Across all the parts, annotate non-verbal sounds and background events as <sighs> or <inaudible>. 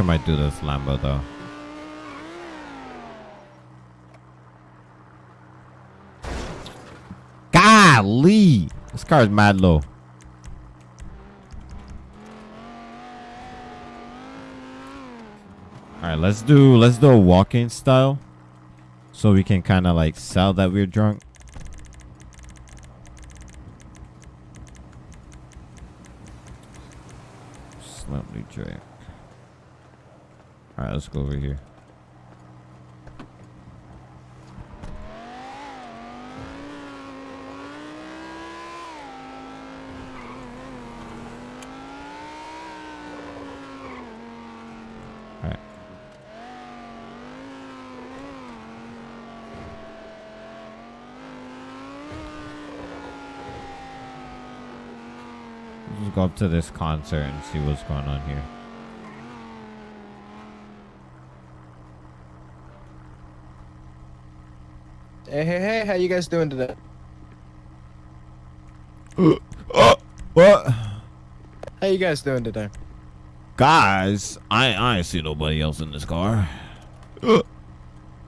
I might do this Lambo though. Golly! This car is mad low. Alright, let's do let's do a walking style. So we can kinda like sell that we're drunk. Slightly drink. Alright, let's go over here. Go up to this concert and see what's going on here. Hey, hey, hey, how you guys doing today? oh, <gasps> What? How you guys doing today? Guys, I I ain't see nobody else in this car. <gasps>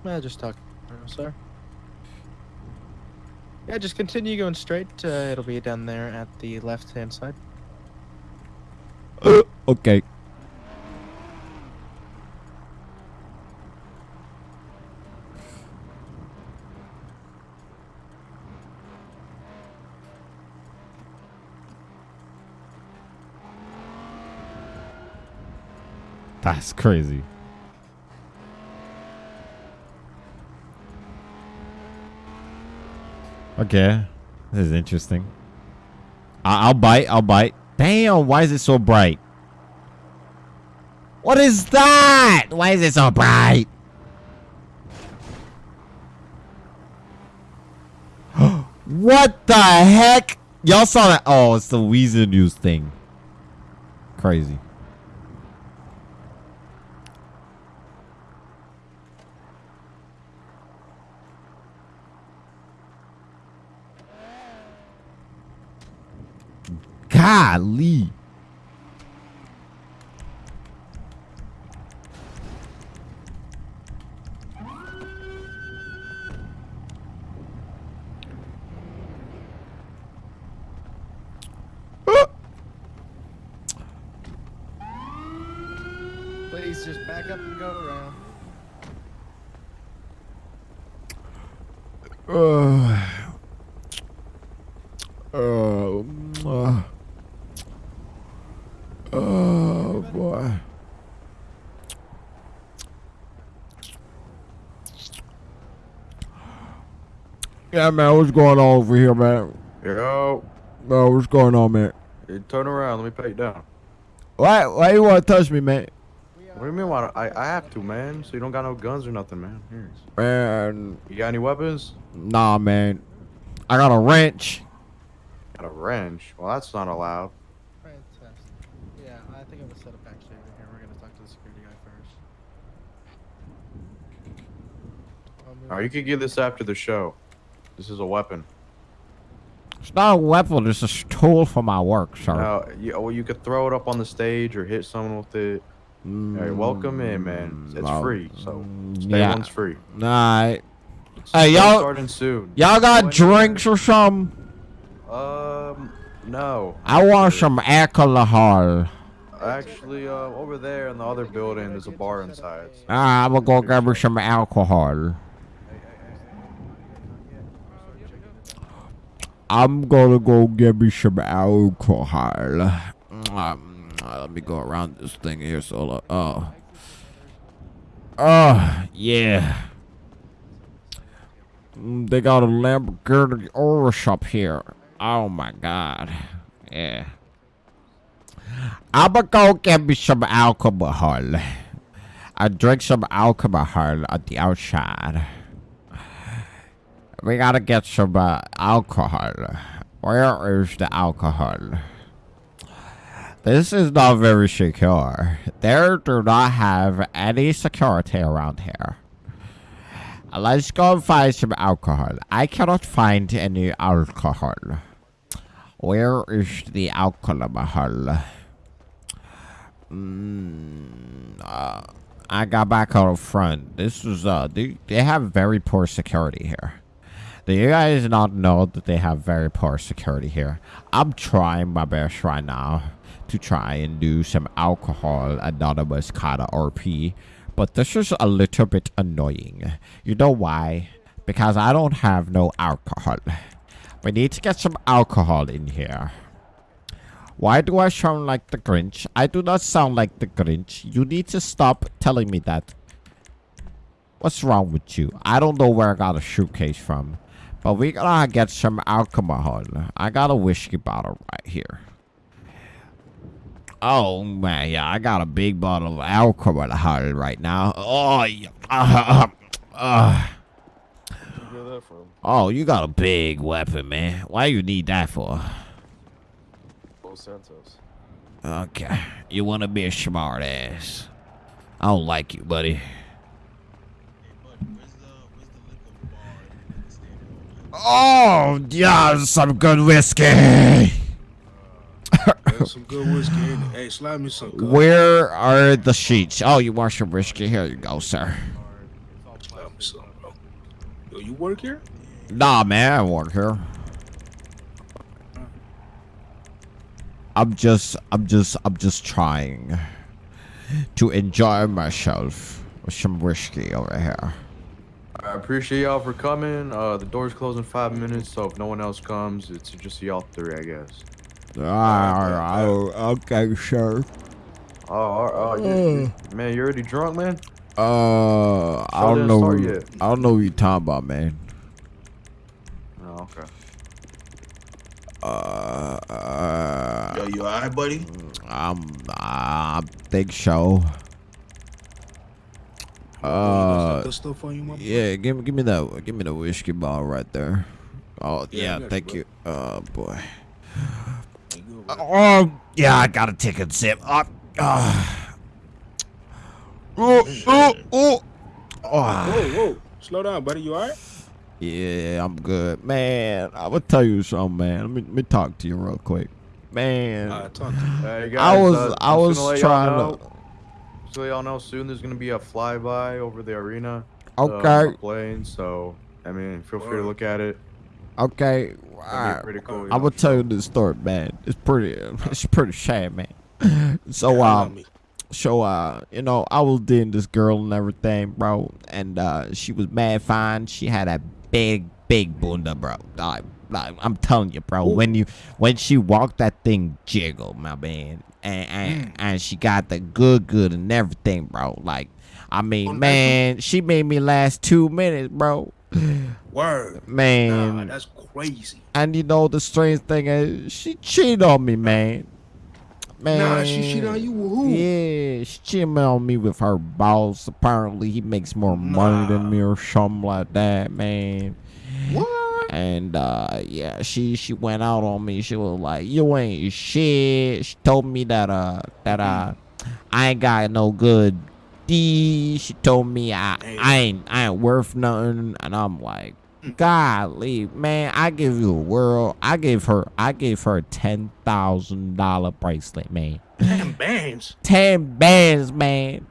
Well, just talk, sir. Yeah, just continue going straight. Uh, it'll be down there at the left-hand side. <gasps> Okay. That's crazy. Okay. This is interesting. I- I'll bite. I'll bite. Damn, why is it so bright? What is that? Why is it so bright? <gasps> what the heck? Y'all saw that? Oh, it's the Weazel News thing. Crazy. Golly. Yeah, man, what's going on over here, man? Yo, No, what's going on, man? you turn around. Let me pat you down. Why, why you want to touch me, man? What do you mean? Why? I I have to, man. So you don't got no guns or nothing, man. Here. Man, You got any weapons? nah, man. I got a wrench. Got a wrench. Well, that's not allowed. Fantastic. Yeah, I think I'm gonna set up actually over here. We're gonna talk to the security guy first. I'll All right, you can give this after the show. This is a weapon. It's not a weapon. It's a tool for my work, sir. Now, you, well, you could throw it up on the stage or hit someone with it. All right, welcome in, man. It's Mm, free, so mm, stay yeah. one's free. Alright. So Hey, y'all- starting soon. Y'all got in drinks or something? Um, no. I want some alcohol. Actually, uh, over there in the other building, there's a bar inside. Ah, I'm gonna go grab me some alcohol. I'm gonna go get me some alcohol. Um, let me go around this thing here. So, oh, oh, yeah. Mm, They got a Lamborghini Urus shop here. Oh my god. Yeah. I'ma go get me some alcohol. I drink some alcohol at the outside. We gotta get some uh, alcohol. Where is the alcohol? This is not very secure. There do not have any security around here. Let's go and find some alcohol. I cannot find any alcohol. Where is the alcohol? Mm, uh, I got back out front. This was uh, they, they have very poor security here. Do you guys not know that they have very poor security here? I'm trying my best right now to try and do some alcohol anonymous kind of RP, but this is a little bit annoying. You know why? Because I don't have no alcohol. We need to get some alcohol in here. Why do I sound like the Grinch? I do not sound like the Grinch. You need to stop telling me that. What's wrong with you? I don't know where I got a suitcase from. But we gotta get some alcohol. I got a whiskey bottle right here. Oh man, yeah, I got a big bottle of alcohol right now. Oh, yeah. Uh, uh, that from? oh, you got a big weapon, man. Why you need that for? Los Santos. Okay, you wanna be a smart ass. I don't like you, buddy. Oh, yeah, some good whiskey. <laughs> Some good whiskey. Hey, slide me some. Good. Where are the sheets? Oh, you want some whiskey? Here you go, sir. Slide me some, bro. Yo, you work here? Nah, man, I work here. I'm just, I'm just, I'm just trying to enjoy myself with some whiskey over here. I appreciate y'all for coming. Uh, the doors close in five minutes, so if no one else comes, it's just y'all three, I guess. Ah, okay, sure. Oh, oh, oh you, you- man, you already drunk, man? Uh, I Show don't didn't know. start what- yet. I don't know what you're talking about, man. Oh, okay. Uh, uh Yo, you alright, buddy? I'm, uh, big show. You Uh, stuff on you, my yeah, give me, give me that, give me the whiskey bottle right there. Oh, Yeah, yeah, I thank you, you. Oh boy. You good. Oh, yeah, I gotta take a sip. Uh, uh. Oh, oh, oh. Oh. Whoa, whoa. Slow down, buddy. You alright? Yeah, I'm good, man. I will tell you something, man. Let me, let me talk to you real quick, man. Alright, talk to me. Hey, guys, I was, uh, I was gonna let y'all trying to. So y'all know soon there's gonna be a flyby over the arena. Okay. Uh, plane, so I mean, feel free to look at it. Okay, It'll be alright. pretty cool. you I will tell you this story, man. It's pretty, <laughs> it's pretty sad, man. <laughs> So, Yeah, I uh, so, uh, you know, I was dating this girl and everything, bro, and uh, she was mad fine. She had a big, big bunda, bro. Like, like, I'm telling you, bro. When you, when she walked, that thing jiggled, my man, and and, mm. and she got the good, good and everything, bro. Like, I mean, Oh, man, she made me last two minutes, bro. <sighs> Word. Man, Nah, that's crazy. and you know the strange thing is she cheated on me, man. Man, Nah, she cheated on you with who? Yeah, she cheated on me with her boss. Apparently, he makes more money than me or something like that, man. What? And uh, yeah, she she went out on me. She was like, "You ain't shit." She told me that uh that uh I ain't got no good D. She told me I I ain't I ain't worth nothing, and I'm like, golly, man, I give you a world. I gave her I gave her a ten thousand dollar bracelet, man. Damn bands. Ten bands, man.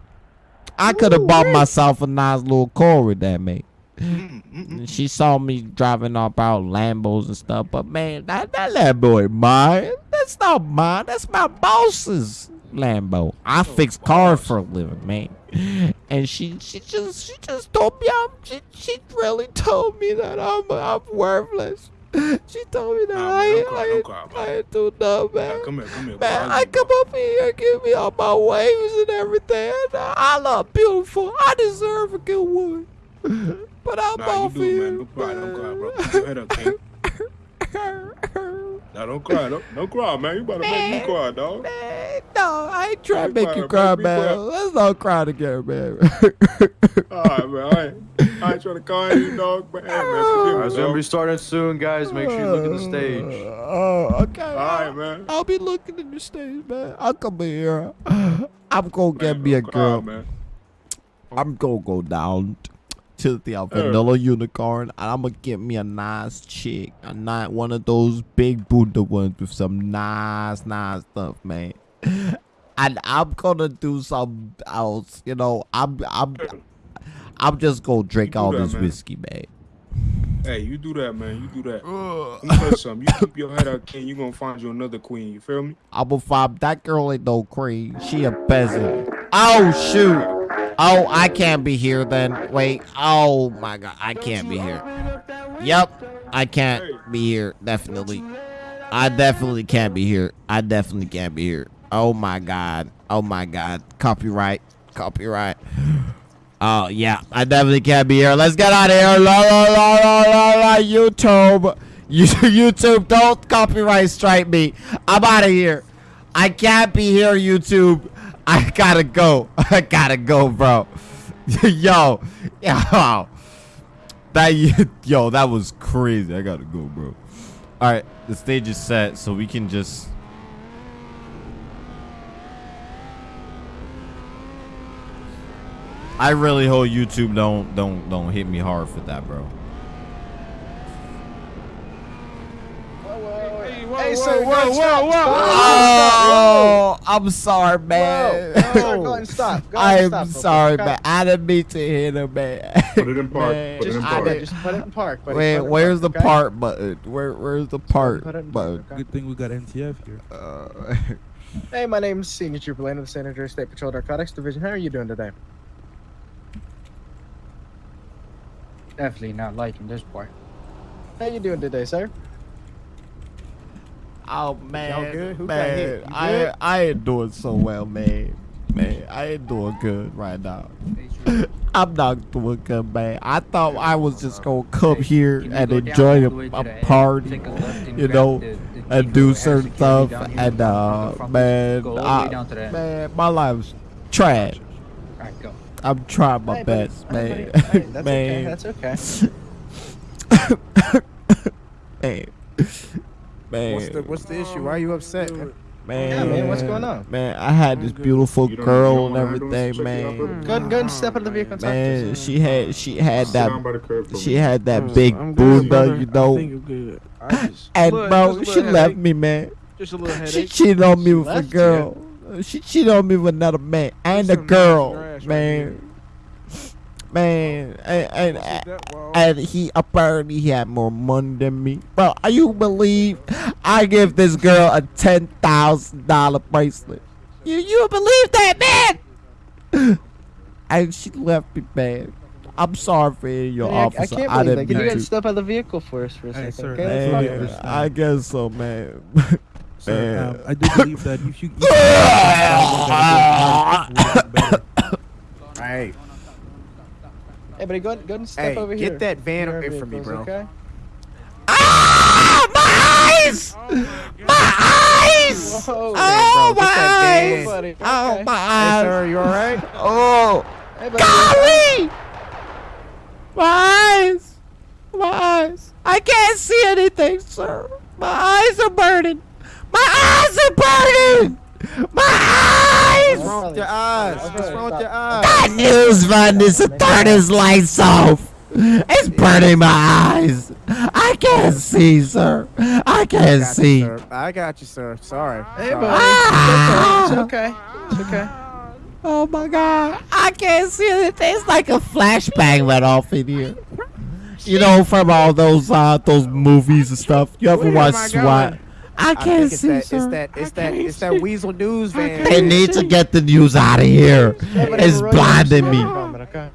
I could have bought myself a nice little car with that, man. Mm, mm, mm. And She saw me driving up out Lambos and stuff, but man, that, that Lambo ain't mine. That's not mine. That's my boss's Lambo. I fix cars for a living, man. And she she just she just told me I'm she, she really told me that I'm I'm worthless. She told me that Nah, I man, ain't cry, I ain't, I man. ain't do nothing, Nah, man. come here, come here. Man, bro. I come up here, give me all my waves and everything. I look beautiful. I deserve a good one. But I'm Nah, you off do, here. man. Don't cry, don't cry, bro. Keep your head up, King. Nah, don't cry. Don't, don't cry, man. You better make me cry, dog. Man, no, I ain't trying to Be make you cry, man. Man. quiet. Let's not cry together, man. All right, man. I ain't, I ain't trying to call you, dog. But hey, man, forgive Alright, me, it's gonna be starting soon, guys. Make sure you look at the stage. Oh, okay. All right, man. I'll be looking at the stage, man. I'll come here. I'm gonna get me a don't cry, girl. man. I'm gonna go down to the uh, vanilla unicorn and I'm gonna get me a nice chick, a not one of those big Buddha ones with some nice, nice stuff, man. And <laughs> and I'm gonna do something else. You know, I'm I'm I'm just gonna drink all that, this man. whiskey, man. Hey, you do that, man. You do that. Let me tell you something. You keep your head out, King. You gonna find you another queen. You feel me? I'm gonna find that girl ain't no queen. She a peasant. Oh shoot. Oh, I can't be here then. Wait. Oh my god, I can't be here. Yep, I can't be here. Definitely. I definitely can't be here. I definitely can't be here. Oh my god. Oh my god. Copyright. Copyright. <gasps> Oh yeah, I definitely can't be here. Let's get out of here. La la la la la la. YouTube. You, <laughs> YouTube, don't copyright strike me. I'm out of here. I can't be here, YouTube. I gotta go. <laughs> I gotta go, bro. <laughs> yo, yo, that <laughs> yo, that was crazy. I gotta go, bro. All right, the stage is set, so we can just. I really hope YouTube don't don't don't hit me hard for that, bro. Hey, sir, whoa, whoa, stop, whoa, stop, Oh, I'm sorry, man. Whoa, sir, go ahead and stop. Go ahead I'm stop, sorry, okay? man. I didn't mean to hit him, man. Put it in park. Man, Put it in Just, park. okay, just put it in park. buddy. Wait, Put it in where's the park, okay? part button? Where, where's the part Put it in button? park, okay? Good thing we got NTF here. Uh, <laughs> Hey, my name's Senior Trooper Lane of the San Andreas State Patrol Narcotics Division. How are you doing today? Definitely not liking this boy. How you doing today, sir? Oh man, good? Who got hit? man, I? I ain't doing so well, man. Man, I ain't doing good right now. <laughs> I'm not doing good, man. I thought I was just gonna come here and enjoy a, the way to a party, take a left and you know, the- the and do certain stuff. And uh, man, Go all the way I, down to the end. man, my life's trash. Alright, go. I'm trying my best, Hey, man. that's <laughs> okay. man, That's okay. <laughs> man, man. What's the What's the issue? Why are you upset? Man, Yeah, man, what's going on? Man, I had this beautiful girl and everything, check it man. Go ahead, go and step out of the vehicle and Man, she had she had Sit that by the curb for she had that big I'm good, Buddha, you know. think I'm good. I just, <laughs> And bro, she little left me, man. Just a little She cheated on me She with a left you? girl. She cheated on me with another man and There's a girl, nice right man. Man, and and, and that wall. and he apparently he had more money than me. Bro, are you believe I give this girl a ten thousand dollar bracelet? You you believe that, man? <laughs> and she left me, man. I'm sorry for your Hey, I- officer. I can't I believe didn't that. Can you mean guys to. step out of the vehicle for us for a Hey, second? sir. okay? Hey, Let's hey, talk. hey. Man, I guess so, man. <laughs> Sir, Man. um, I do believe that if you eat <laughs> better. Hey, Hey, buddy, go ahead, go ahead and step hey, over here. get that van away from me, bro. Okay? Ah, my eyes! My eyes! Whoa. Oh, bro, my eyes! Oh, okay. my Hey, sir, you all right? Oh, Hey, buddy, golly! My eyes! My eyes! I can't see anything, sir. My eyes are burning. My eyes are burning. My eyes! What's wrong with your eyes? What's wrong with your eyes? Bad news, man. This to turn his lights off. It's burning my eyes. I can't see, sir. I I can't got you, see. sir. I got you, sir. Sorry. Hey, buddy. Ah! It's okay. It's okay. Oh my god, I can't see anything. It's like a flashbang went off in here. You know, from all those uh those movies and stuff. You ever Where watch SWAT? going? I I can't think it's see, that, it's that, it's that, it's that see. Weazel News van. They need to get the news out of here. Hey, It's blinding me. to the moment, okay?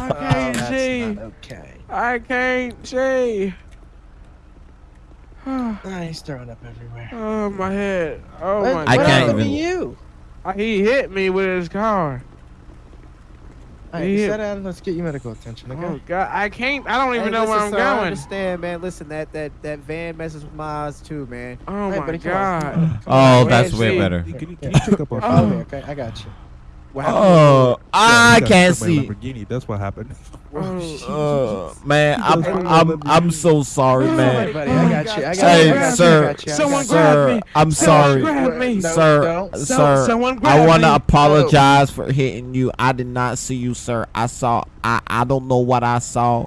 I can't see. okay. I can't see. He's throwing up everywhere. oh my head. Oh What- my I what god. can't happened to even- you? He hit me with his car. All right, Yeah. sit down. Let's get you medical attention, okay? Oh god. I can't. I don't even Hey, know where I'm sir, I going. understand, man. Listen, that that that van messes with my eyes too, man. Oh Hey, my buddy, come on, oh, come god. on, Oh, on. that's way better. Can you, can you check up our phone? me, okay? I got you. What happened? Oh, I Yeah, he got can't struck by a see. Lamborghini. That's what happened. <laughs> Oh, Uh, man, I'm I'm I'm so sorry, man. buddy, I got you. I got Hey, you. I got you. I sir, got you. I Someone got you. grab sir, me. I'm sorry. grab. No, sir, sir, someone I want to me. apologize for hitting you. I did not see you, sir. I saw. I I don't know what I saw,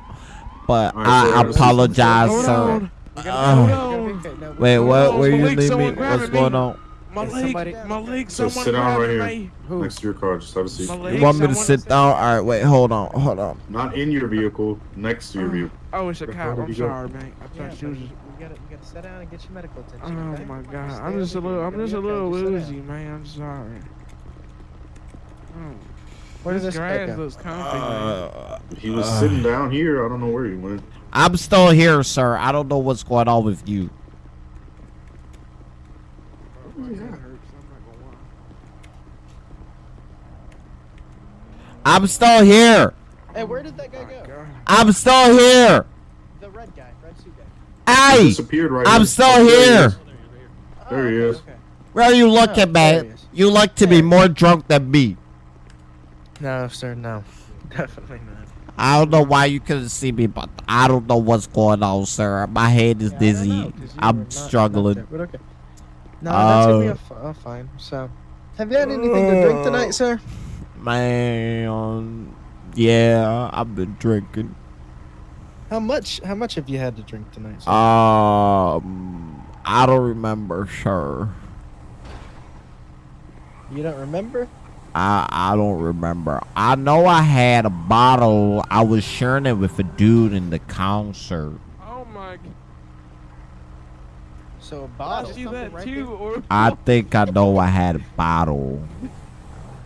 but All right, I sir. apologize, sir. on. We're gonna be- we're gonna be okay. No, Wait, what? Where you Malik, leave me? What's going on? My Is leg, somebody- my leg, So someone sit down right here. me. Who? Next to your car, just have a seat. My You want me to sit down? All right, wait, hold on, hold on. Not in your vehicle, next to your vehicle. Oh, it's a Where cop. did I'm he go? sorry, man. I Yeah, thought she was. buddy, you gotta, you gotta sit down and get your medical Oh attention. okay? my god, I'm just a little, I'm just a little just woozy, man. I'm sorry. Oh, Where did this this grass go? looks comfy, man. Uh, He was Uh. sitting down here. I don't know where he went. I'm still here, sir. I don't know what's going on with you. Oh, My head I'm not gonna lie. I'm still here. Hey, where did that guy go? God. I'm still here. The red guy, red suit guy. He disappeared right I'm here. still Oh, there he here. is. Oh, there he okay, is. okay. where are you Oh, looking, there he man? You look to be more drunk than me. No, sir, no. <laughs> Definitely not. I don't know why you couldn't see me, but I don't know what's going on, sir. My head is Yeah, I don't know, dizzy. 'cause you were I'm not- not struggling. there, but okay. No, that's gonna be a uh, fine. So, have you had anything to drink tonight, sir? Man, yeah, I've been drinking. How much? How much have you had to drink tonight? Sir? Um, I don't remember, sir. you don't remember? I I don't remember. I know I had a bottle. I was sharing it with a dude in the concert. Oh my god. So a I bottle. see that right too. Or I think I know I had a bottle.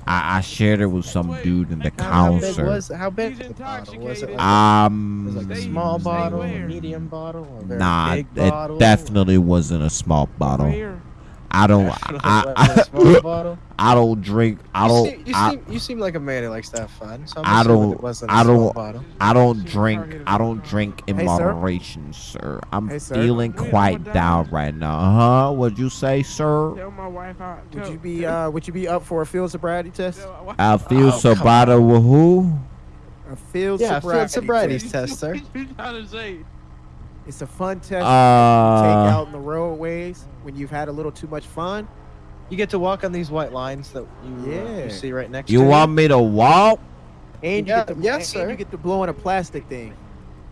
I, I shared it with some dude in the there. How big concert. was? How big was the bottle? Was it like, Um, was like a small bottle, a medium bottle, or a very nah, big it bottle? definitely wasn't a small bottle. Where? I don't. <laughs> Definitely I, wasn't a small <laughs> bottle. I don't drink. I don't. seem, you, I, seem, you seem like a man who likes to have fun. So I'm I don't- It wasn't a I small don't- I don't drink. I don't drink in Hey, moderation, sir. I'm Hey, sir. feeling Wait, quite I'm down down. right now. Huh? What'd you say, sir? Tell my wife I. Would you be uh would you be up for a field sobriety test? tell my wife- Oh, so come bad with who? A field Yeah, sobriety, field sobriety test. test, sir. <laughs> It's a fun test you take Uh, out in the roadways when you've had a little too much fun. You get to walk on these white lines that you, uh, you see right next you to you. You want me to walk? And you Yeah, get to, yes, and sir. you get to blow in a plastic thing.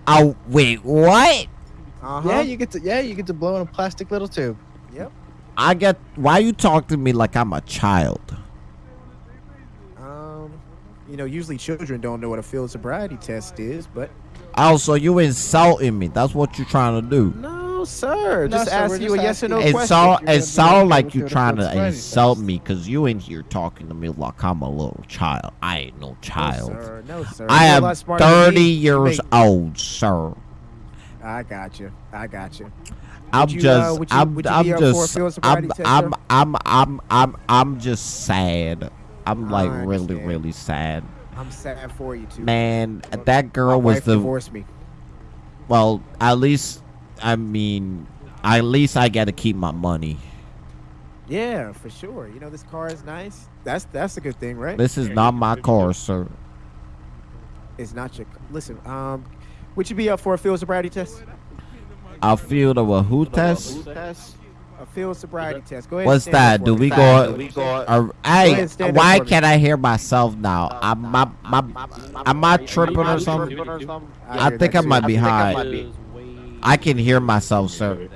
Oh wait, what? Uh-huh. Yeah, you get to yeah, you get to blow in a plastic little tube. Yep. I get. Why you talk to me like I'm a child? Um, you know, usually children don't know what a field sobriety test is, but Oh, so you insulting me? That's what you're trying to do? no, sir. No, Just sir, ask you just a yes or no asking- It question. sound you're gonna it do sound like you your trying to insult me because you in here talking to me like I'm a little child. I ain't no No, child. sir. No, sir. I You're am lot smarter than 30 years make- old, sir. I got you. I got you. I'm you, uh, just, would you- I'm, I'm be up for a just, I'm, test, I'm, sir? I'm, I'm, I'm, I'm just sad. I'm like I really, really sad. I'm sad for you too. Man, that My girl was wife the divorced me. well. At least, I mean, at least I get to keep my money. Yeah, for sure. You know this car is nice. That's that's a good thing, right? This is not my car, sir. It's not your. Listen, um, would you be up for a field sobriety test? A I feel a who test. A field sobriety test. Go ahead. What's and stand that? up Do for we go? Uh, hey, ahead and stand up why can't I hear myself now? I'm, my, my, am I tripping or something? I think I might be high. I can hear myself, sir.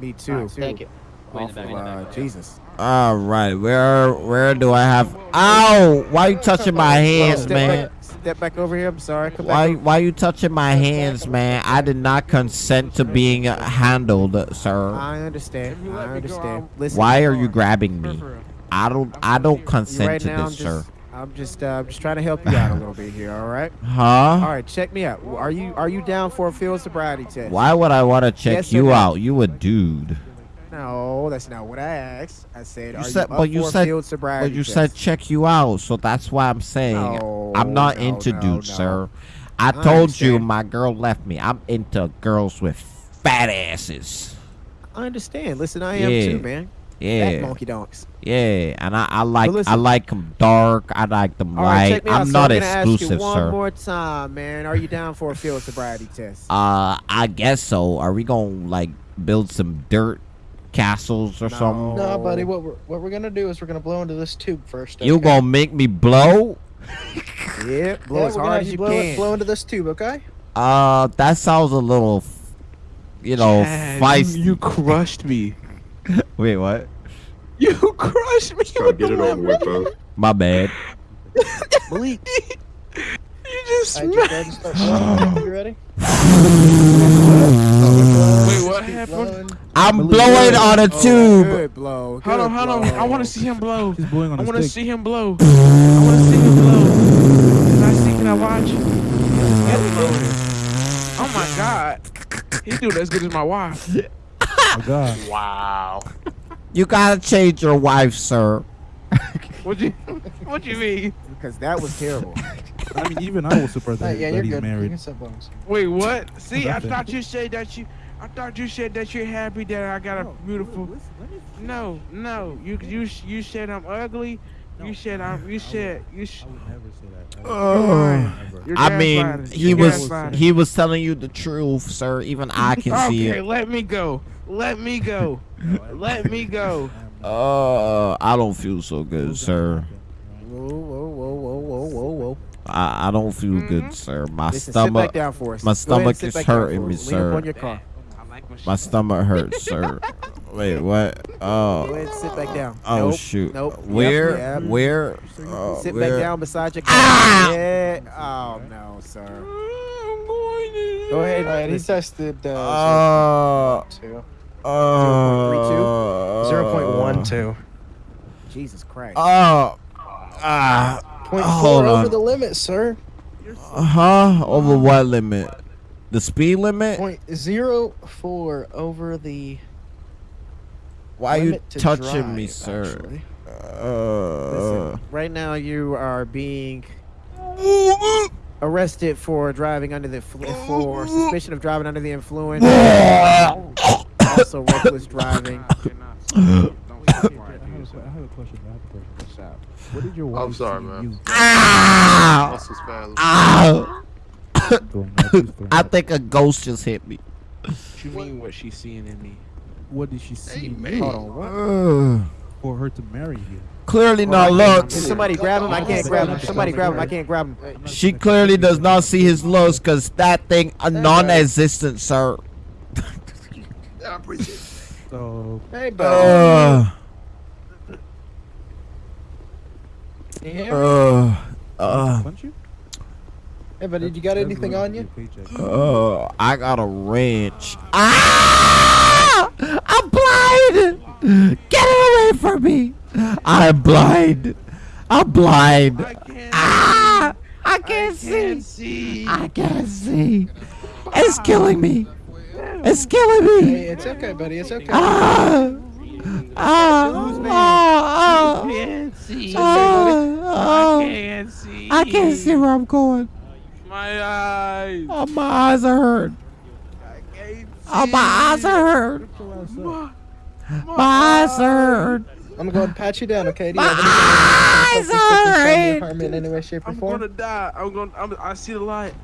Me too. Thank you. Off of, uh, Jesus. All right, where where do I have? Ow! Why are you touching my hands, man? Back, step back over here. I'm sorry. Come Why back. why you touching my hands, man? I did not consent to being handled, sir. I understand. I let me go, understand. Listen. Why are you grabbing me? I don't I don't consent right to now, I'm this, just, sir. I'm just, uh, I'm just trying to help you out a little bit here. All right. Huh? All right, Check me out. Are you, are you down for a field sobriety test? Why would I want to check Yes you no? out? You a dude. No, that's not what I asked. I said, You are said- you up but you for a said- field sobriety But you test? said check you out, so that's why I'm saying No, I'm not no, into no, dudes, no. sir. I I told you my girl left me. I'm into girls with fat asses. I understand. Listen, I am too, man. Fat Yeah, monkey donks. yeah, and I, I like I like them dark. I like them All right, light. check me out. I'm so not I'm gonna ask exclusive, you one sir. more time, man. Are you down for a field sobriety test? Uh, I guess so. Are we gonna like build some dirt castles or something? No, buddy. What we're what we're gonna do is we're gonna blow into this tube first. You gonna make me blow? <laughs> Yeah, blow Yeah, as we're gonna hard as you you blow, can. blow into this tube, okay? Uh, that sounds a little. you know, Chad, feisty. You, you crushed me. <laughs> Wait, what? You crushed me. Try to get it over with, bro. My bad. <laughs> Malik. you just Alright, smacked. you ready? You <sighs> ready? Wait, what Keep happened? blowing. I'm Malik, blowing good. on a Oh, tube. Good blow. Hold on, good hold on. blow. I want to see him blow. He's blowing on I a want to see him blow. <sighs> I want to see him blow. Can I see? Can I watch? Get him. Oh my god. He do as good as my wife. Oh God. <laughs> Wow. You gotta change your wife, sir. What you? What you mean? Because that was terrible. I mean, even I was surprised that, yeah, that you're he's good. Married. can start blowing. Wait, what? See, I thought you said that you. I thought you said that you're happy that I got a beautiful. No, no. You you you said I'm ugly. You should. I'm. You said you. Sh- I would never say that. Ugh. you're I mean, gaslighting. he You're was he was telling you the truth, sir. Even I can <laughs> see it. Okay, it. let me go. Let me go. <laughs> Let me go. <laughs> Uh, I don't feel so good, sir. Whoa, whoa, whoa, whoa, whoa, whoa, whoa. I, I don't feel Mhm. good, sir. My Listen, sit stomach, back down for us. my Go ahead and stomach is hurting me, us. Lean sir. on your car. I like when my stomach hurts, sir. Wait, what? Oh. Go Oh, ahead and sit back down. oh Nope, shoot. Nope. Where? yep. Where? Uh, Sit where? back down beside your car. Ah! Yeah. Oh no, sir. Go ahead. Alright, he listen. tested uh, Uh, 0.2. uh, 0.12. Jesus Christ. Oh, ah, Point hold four over on. the limit, sir. Uh huh? Over what limit? The speed limit? Point zero four over the. Why you limit to touching me, sir? Uh, Listen, right now you are being arrested for driving under the fl- for suspicion of driving under the influence. also reckless driving. <laughs> I have, a, I have a question. I have a question. What did your wife I'm sorry, man. you ah, That's his family. throwing up? She's throwing I think a ghost just hit me. What you mean what she's seeing in me? What did she see in Hold on. What? Uh, for her to marry you? clearly not Can looks. somebody grab him? I can't grab him. Somebody grab him. I can't grab him. She clearly does not see his looks because that thing a non-existent, sir. I appreciate it. So Hey, buddy. Uh, Can you hear me? uh, uh, punch you? Hey, buddy, you got anything on you? your uh, I got a wrench. Ah! I'm blind! Get it away from me! I'm blind. I'm blind. I can't. Ah! I I can't see. can't see. I can't see. It's killing me. It's killing Hey, me. it's okay, buddy. It's okay. Ah! Ah! Ah! I can't see. Ah! Ah! I can't see. I can't see where I'm going. My eyes. Oh, my eyes are hurt. I can't Oh, my eyes are hurt. My, My eyes are hurt. I'm going to pat you down, okay? Do <laughs> you My have anything eyes something from are your hurt. in any way, shape, or I'm form? gonna die. I'm gonna. I'm, I see the light.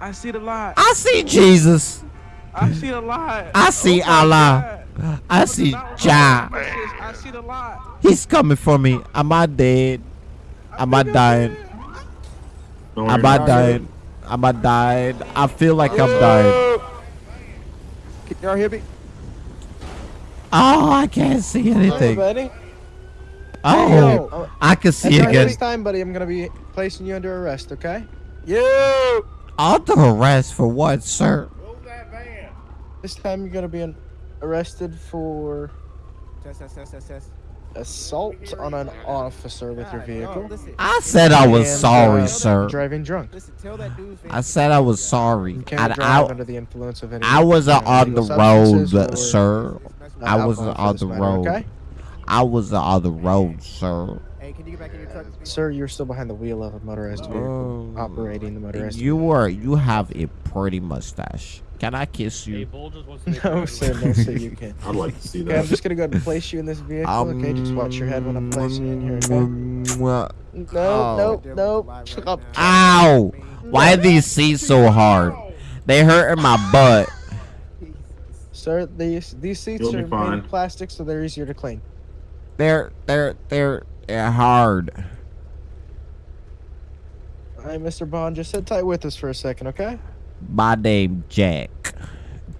I see the light. I see Jesus. I see the light. I see Oh my Allah. God. I see Not- Jah. I see the light. He's coming for me. Am I dead? Am I dying? No, Am you're I dying? Am I dying? I feel like I'm dying. Can y'all hear me? Oh, I can't see Hey, anything. buddy. Oh, Yo, I can see the again. next time, buddy, I'm going to be placing you under arrest, okay? You. Under arrest for what, sir? Move that van. This time you're going to be arrested for Test, test, test, test, test. assault on an officer with your vehicle. I said I was and, sorry, uh, sir. Driving drunk. listen. Tell that dude. I said I was sorry. You can't drive I, under the influence of any I wasn't on the road, sir. I wasn't on this the matter, road. Okay? I wasn't on the road, sir. Hey, can you get back in your truck? Sir, you're still behind the wheel of a motorized vehicle, Oh. operating the motorized You are. You have a pretty mustache. Can I kiss you? <laughs> No, sir, no, sir, you can't. <laughs> I'd like to see Okay, I'm just gonna go ahead and place you in this vehicle. okay, just watch your head when I'm placing you in here. Okay? Mwah. No, Oh. no, no. Shut up. Ow! Why are these seats so hard? They hurt in my butt. Sir, these these seats You'll are made of plastic, so they're easier to clean. They're they're they're, they're hard. All right, Mr. Bond, just sit tight with us for a second, okay? My name Jack.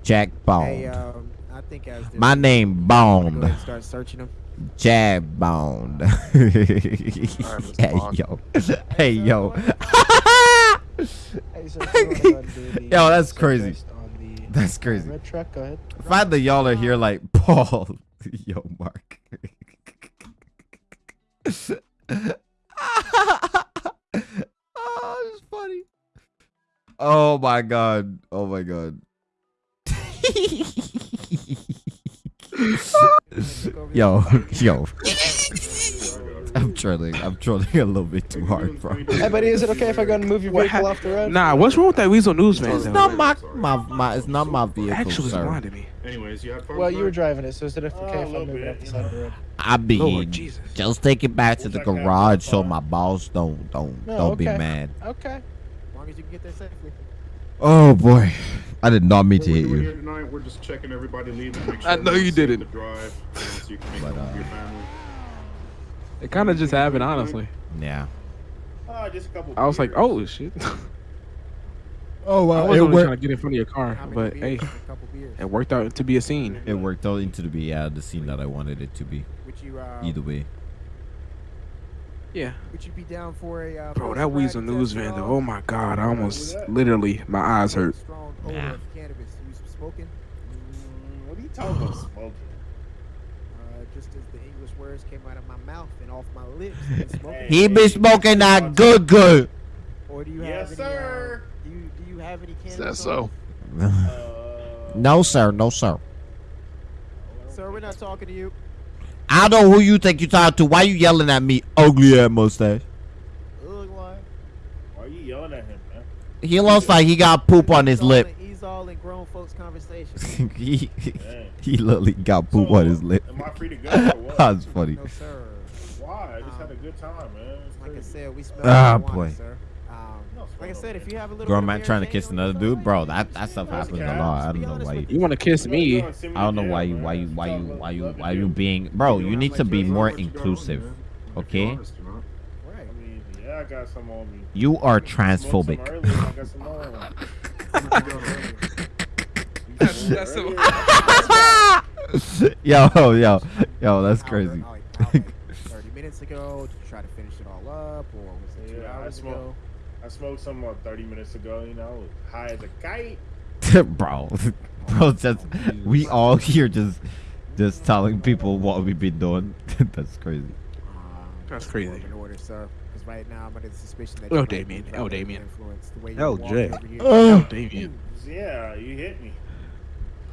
Jack Bond. Hey, Bond. um, I think as they're My name Bond. ahead start searching them. Jab Bond. Mr. hey Bond. yo. <laughs> Hey yo. Hey, sir, if you wanna go ahead and do the Yo, that's crazy. based on the, That's crazy. Red truck, go ahead. Find the y'all are here like <laughs> Paul. Yo, Mark. <laughs> oh, it's funny. Oh my god. Oh my god. <laughs> yo, yo. <laughs> I'm trolling. I'm trolling a little bit too hard, bro. Hey, buddy, is it okay if I go and move your vehicle off the road? Nah, what's wrong with that Weazel Newsman? It's not my my my. It's not my vehicle, Actually sir. blinded me. Anyways, you have fun. Well, you were driving it, so is it okay Oh, a if I move it bit, off the side of the road? I mean, Lord Jesus. just take it back to the Looks like I have garage so my boss don't don't No, don't be mad. Okay. As long as you can get there safely. Oh boy, I did not mean What to hit you. here tonight, we're just checking everybody leaving. Sure I know you didn't. Drive, so you But, it uh, your. It kind of just happened, honestly. Yeah. Ah, just a couple. I was like, oh shit. <laughs> Oh wow! I was it only trying to get in front of your car, but beers? hey, A couple beers. it worked out to be a scene. It worked out into to be yeah the scene that I wanted it to be. Would you, uh, Either way. Yeah. would you be down for a uh, Bro, that ride Weazel News at van though. Oh my god, I almost literally my eyes hurt. Strong odor Nah. of cannabis. You smoking? Mm, What are you talking about <gasps> smoking? Uh, just as the English words came out of my mouth and off my lips. <laughs> you? He be smoking that good good. Or do you Yes, have any? sir. Uh, do you do you have any cannabis? That's on so. Uh, <laughs> no sir, no sir. Sir, we're not talking to you. I don't know who you think you talking to. Why you yelling at me, ugly ass mustache? Ugh, why? Why are you yelling at him, man? He looks like he got poop on his He's all lip. in- He's all in grown folks' conversation. <laughs> he Dang. he literally got poop on his lip. Am I free to go <laughs> or what? That's funny. no, sir. Why? I just had a good time, man. It's Like I said, we smell Ah, marijuana, boy. sir. Like I said, if you have a little Grown bit of man trying to kiss another dude, bro. That that stuff happens a lot. I don't know why. You, You want to kiss me? Go on, send me I don't know why you why you why you why you why you being bro. You need to be more what you got on, inclusive. okay? you're honest, you know? Right. I mean, yeah, I got some on me. You are Smoked some transphobic. earlier, I got some on. That's- that's Earlier, yo yo yo, that's crazy. oh, like, how, like, Thirty minutes ago. Did you try to finish it all up, or was it two hours ago? I smoked some uh, 30 minutes ago, you know, high as a kite. <laughs> bro, <laughs> bro, just we all here just just telling people what we've been doing. <laughs> that's crazy. Um, That's crazy. In order, sir. Because right now I'm under the suspicion that Oh, you might Damien. Oh, under Damien. influence, the way you Oh, walk Jay. over here. Oh. Damien. Yeah, you hit me.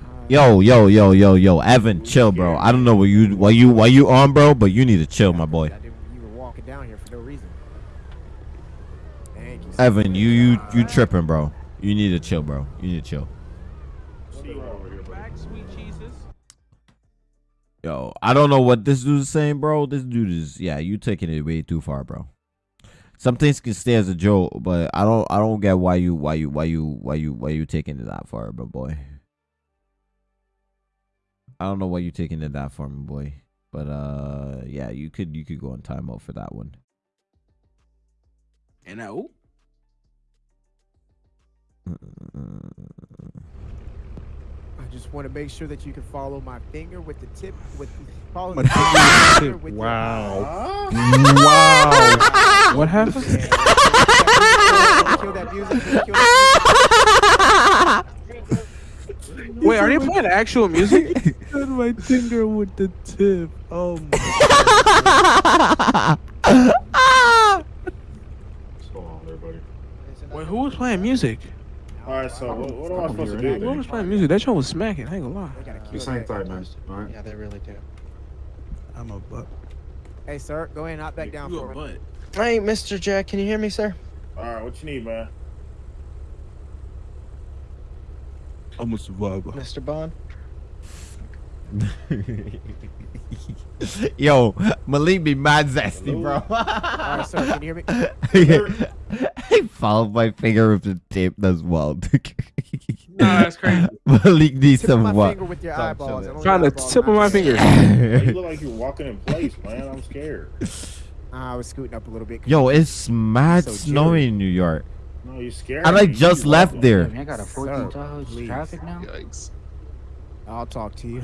Uh, Yo yo yo yo yo, Evan, chill, bro. I don't know what you why you why you on, bro, but you need to chill, my boy. I didn't, you were walking down here for no reason. Thank you. sir. Evan, you you you tripping, bro. You need to chill, bro. You need to chill. See you over here, buddy. Back, sweet Jesus. Yo, I don't know what this dude is saying, bro. This dude is yeah, you taking it way too far, bro. Some things can stay as a joke, but I don't I don't get why you why you why you why you why you taking it that far, bro, boy. I don't know why you taking it that far, my boy. But uh yeah, you could you could go on timeout for that one. And now, I just want to make sure that you can follow my finger with the tip with follow My the finger finger with with the your Huh? <laughs> wow. what happened? Yeah, kill that music. Kill that Wait, are they playing actual music? <laughs> my finger with the tip. Oh my. <laughs> What's going on there. Wait, who was playing music? Alright, so what, what am I supposed to Who do? was then? playing music? That show was smacking. I ain't gonna lie. They gotta kill This ain't that. tight, man. Alright. Yeah, they really do. I'm a butt. Hey, sir, go ahead and hop back down for me. Hey, Mr. Jack, can you hear me, sir? Alright, what you need, man? I'm a survivor. Mr. Bond? <laughs> Yo, Malik be mad zesty, bro. All right, sir, can you hear me? <laughs> <laughs> he followed my finger with the tip. as well. <laughs> Nah, that's crazy. Malik needs Tip of some my what? finger with your Stop eyeballs. chilling. and Trying to tip of my finger. Hey, you look <laughs> like you're walking in place, man. I'm scared. Ah, I was scooting up a little bit. Yo, it's mad So snowing in New York. No, you scared. I like just You left walking. there. I got a 14 Sir, please. traffic now. Yikes. I'll talk to you.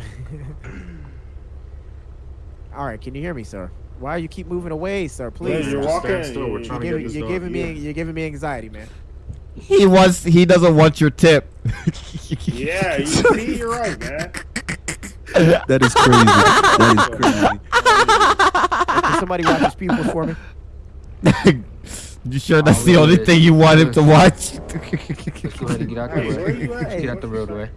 All right, can you hear me, sir? Why you keep moving away, sir? Please. you're walking. still. We're you- trying to You're get giving, this you're done. giving me Yeah. you're giving me anxiety, man. He wants. He doesn't want your tip. Yeah, <laughs> you see, you're right, man. <laughs> That is crazy. that is crazy. Can somebody watch his pupils for me? <laughs> you sure that's the only wait. thing you want him to watch? Let's go ahead and get out the Hey, where road. you at? Let's get out the roadway.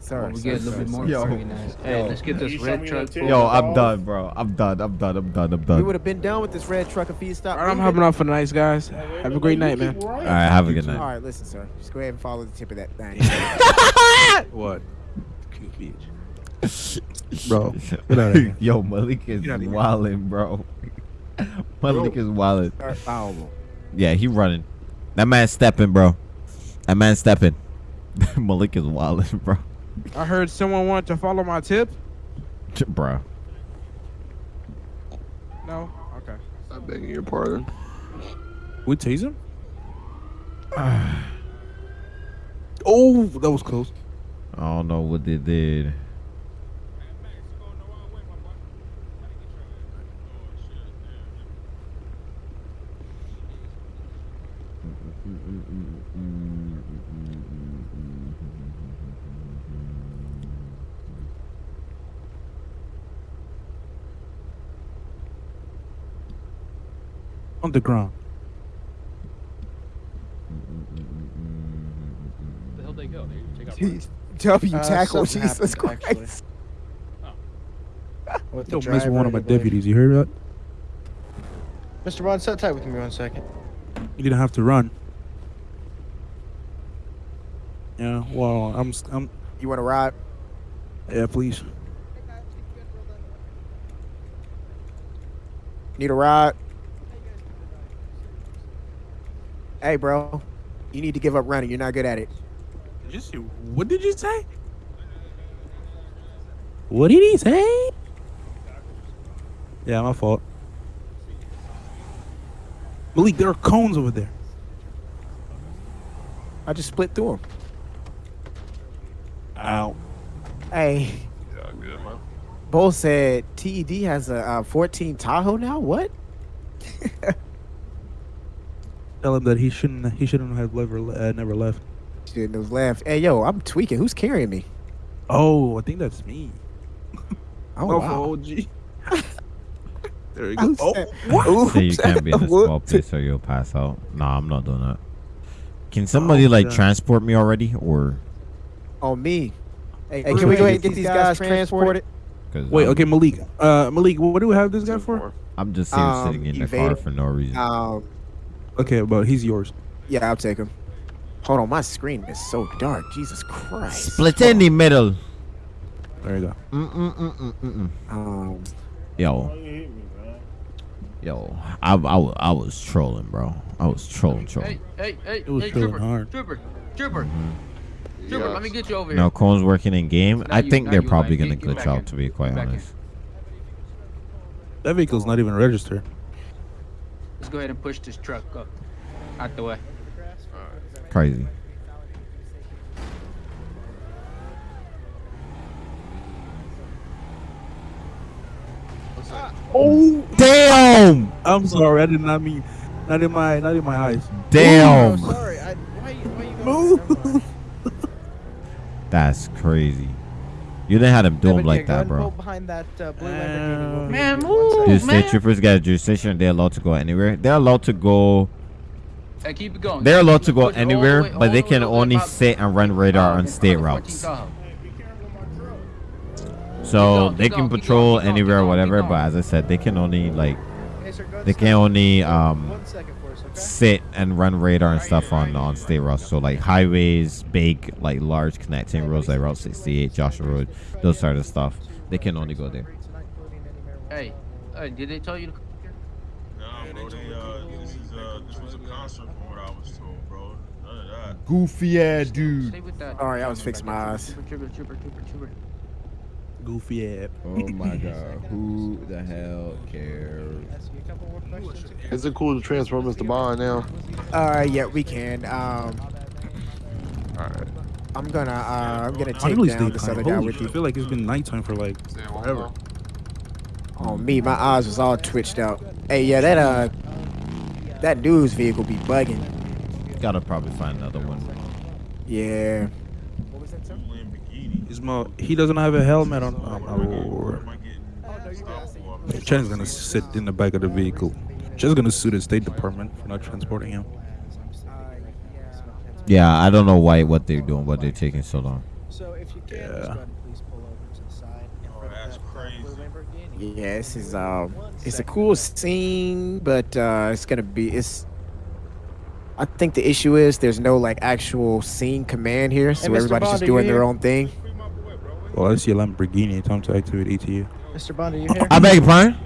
Sir, While we sir, get a little sir, bit more Yo. organized. Hey, let's get this red truck. the Yo. I'm done, bro. I'm done. I'm done. I'm done. I'm done. I'm We would have been done with this red truck if he stopped. All right, I'm moving. hopping off for the night, guys. Have a great night, man. All right, have a good night. All right, listen, sir. Just go ahead and follow the tip of that thing. <laughs> <laughs> What? Cute bitch. <laughs> Bro, get outta here. Yo, Malik is wilding, outta here. bro. Malik is wilding. Sir, follow. Yeah, he running. That man stepping, bro. That man stepping. Malik is wilding, bro. I heard someone wanted to follow my tip. Bro. No. Okay. I'm begging your pardon. We tase him? <sighs> oh, that was close. I don't know what they did. On the ground. the hell they go? They take out W Uh, tackle, something Jesus happened, actually. Christ. <laughs> With the Don't mess with one of my deputies. You heard that? Mr. Bond, sit tight with me one second. You didn't have to run. Yeah, well, I'm, s- I'm, You want to ride? yeah, please. Need a ride? Hey, bro. You need to give up running. You're not good at it. Just, what did you say? What did he say? Yeah, my fault. Malik, there are cones over there. I just split through them. Ow. Hey, Yeah, good, man. Bo said TED has a uh, 14 Tahoe now. What? <laughs> Tell him that he shouldn't. He shouldn't have never, uh, never left. Dude, those laughs. Hey, yo, I'm tweaking. Who's carrying me? Oh, I think that's me. Oh, No, wow. for OG. <laughs> there you Who go. Oh, said- what? <laughs> Who Say you can't be in a small place or you'll pass out. Nah, I'm not doing that. Can somebody like yeah. transport me already, or? On me. Hey, Who's can we go ahead and get these guys transported? Cause Wait, I'm, okay, Malik. Uh, Malik, what do we have this guy for? I'm just here Um, sitting in the car for no reason. Um, Okay, but he's yours. yeah, I'll take him. Hold on, my screen is so dark. Jesus Christ. Split in the middle. There you go. Mm-mm-mm-mm-mm. Um, Yo, Oh, you hit me, man. yo, I, I, wa- I was trolling, bro. I was trolling, Hey, trolling. hey, hey, It was hey, trooper, hard. trooper, trooper, mm-hmm. trooper. Let me get you over here. No, Cone's working in game. Now I you- think they're you, probably gonna get- get glitch out, in. to be quite Get back in. honest. That vehicle's not even registered. Let's go ahead and push this truck up out the way. Crazy. Oh, Damn! I'm sorry. I did not mean. Not in my. Not in my eyes. Damn! sorry. I, why, why you <laughs> Move. That's crazy. You didn't have them do Yeah, them like yeah, that, bro. behind that uh, blue Lamborghini. Man, with you in one move, second. Do state troopers got a jurisdiction? They're allowed to go anywhere. They're allowed to go. Hey, keep it going. They're allowed to go push it all the anywhere, way- but they can way only about- sit and run radar on state 14 routes. Tahoe. So going, they can going, patrol going, anywhere, keep going, whatever. But as I said, they can only like Hey, sir, they can only um One second for us, okay? Sit and run radar and stuff on on state routes. So like highways, big like large connecting roads like Route 68, Joshua Road, those sort of stuff. They can only go there. Hey, hey, did they tell you to come bro, they, uh, this is, uh, this was a concert from what I was told, bro. None of that. Goofy ass dude. Stay with that. All right, I was fixing my eyes. Trooper, trooper, trooper, trooper, trooper. Goofy app. Oh my god, <laughs> who the hell cares? Ask a couple more. Is it cool to transfer Mr. Bond now? uh, yeah, we can. Um, Alright. I'm gonna uh, I'm gonna I take really down this other guy with you. I feel like it's been nighttime for like forever. Oh me, my eyes was all twitched out. Hey, yeah, that uh, that news vehicle be bugging. Gotta probably find another one. Yeah. Is he doesn't have a helmet on? Oh my lord. Chen's gonna sit in the back of the vehicle. Chen's gonna sue the State Department for not transporting him. Yeah, I don't know why what they're doing, but they're taking so long. So if you can, Yeah. just go ahead please pull over to the side in front of that. Yeah, this is um, it's a cool scene, but uh, it's gonna be it's. I think the issue is there's no like actual scene command here, so Mr. everybody's Bond, just doing their own thing. Well, I see a Lamborghini. Time to activate ATU. Mr. Bond, are you here? I beg your pardon?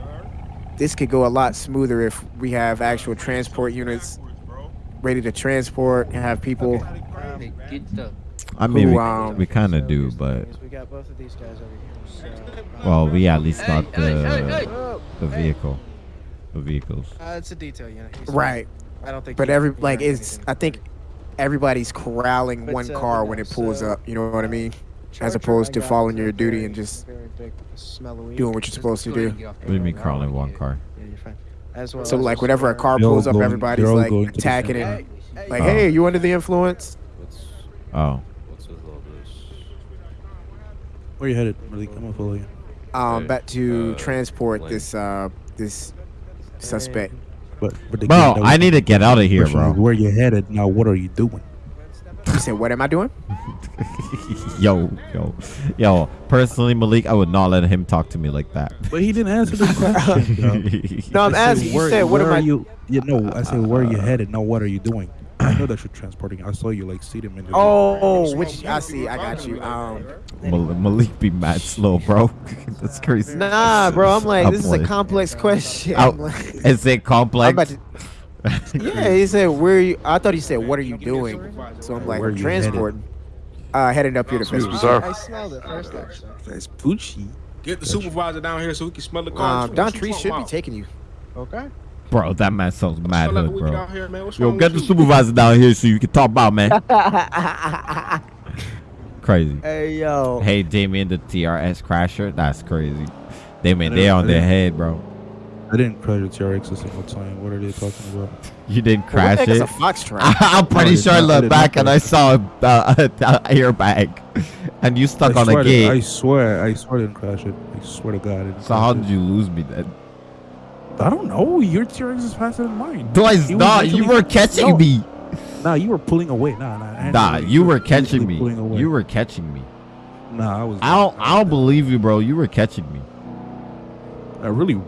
This could go a lot smoother if we have actual transport units ready to transport and have people. Hey, get. I mean, Who, we, um, we kind of do, but We got both of these guys over here. So, well, we at least got Hey, hey, hey, the hey. the vehicle, the vehicles. Uh, it's a detail unit. Right. I don't think. But every like heard it's. I think everybody's corralling But, one uh, car but when it pulls so- up. You know what I mean? As opposed to following your duty and just very big smell of weed. doing what you're supposed to do. and What do you mean crawling one car? Yeah, you're fine. As well So like just whenever a car pulls up, everybody's like going to the attacking it. Like, hey, you under the influence? Oh, What's with? Where you headed? Really, I'm gonna follow you. Um, Hey, back to uh, transport this uh this suspect. But, but bro, I need to get out of here, question bro. Where you headed? Now, what are you doing? You said, what am I doing? <laughs> yo, yo, yo. Personally, Malik, I would not let him talk to me like that. But he didn't answer the question. <laughs> No, I'm I said, asking. You said, what am are I? you? You know, I said, where are you headed? Now, what are you doing? I know that you're transporting. I saw you like see them in the. Oh, which I see. I got you. Um, Mal- Malik be mad slow, bro. <laughs> That's crazy. nah, bro. I'm like, this is a complex question. Oh, I'm like- is it I'm complex? About <laughs> to. Yeah, he said, "Where are you?" I thought he said, "What are you doing?" So I'm like, Where "I'm headed?" transporting." Uh, headed up here to Excuse me, Vespucci. sir. I smelled it first, actually. That's Poochie. Get the supervisor down here so we can smell the car. Um, Don Tree should be taking you. Okay. Bro, that man sounds mad Smell like hood, bro. here, man. Yo, get the you? supervisor down here so you can talk about, man. <laughs> crazy. hey yo. Hey, Damien, the TRX crasher. That's crazy. Damien, I they didn't- on their head, bro. I didn't crash a TRX a single time. What are they talking about? You didn't What the crash heck is it. a foxtrot? <laughs> I'm pretty No, sure I not- I looked back and I saw a, <laughs> uh, airbag, <laughs> and you stuck I on swear a gate. I swear, I swear I didn't crash it. I swear to God. I didn't so how did you lose me then? I don't know. Your TRX is faster than mine. Twice, He was nah, you were catching No. me. Nah, you were pulling away. Nah, nah. Nah, know you were catching me. pulling. You were catching me. Nah, I was. I don't, I don't believe you, bro. You were catching me. I really.